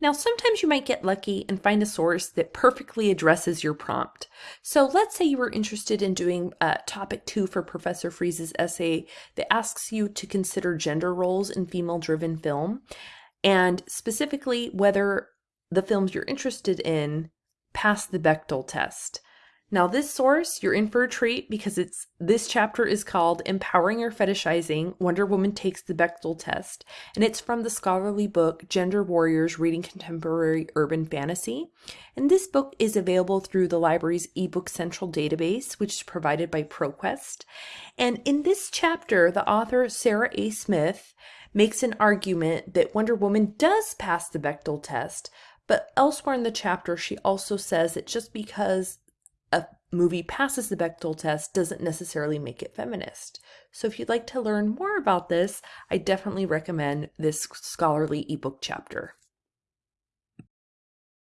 Now, sometimes you might get lucky and find a source that perfectly addresses your prompt. So let's say you were interested in doing uh, topic two for Professor Freeze's essay that asks you to consider gender roles in female-driven film, and specifically whether the films you're interested in pass the Bechdel test. Now this source, you're in for a treat because it's this chapter is called Empowering or Fetishizing Wonder Woman Takes the Bechdel Test, and it's from the scholarly book Gender Warriors Reading Contemporary Urban Fantasy. And this book is available through the library's eBook Central database, which is provided by ProQuest. And in this chapter, the author Sarah A. Smith makes an argument that Wonder Woman does pass the Bechdel test, but elsewhere in the chapter, she also says that just because a movie passes the Bechdel test doesn't necessarily make it feminist. So if you'd like to learn more about this, I definitely recommend this scholarly ebook chapter.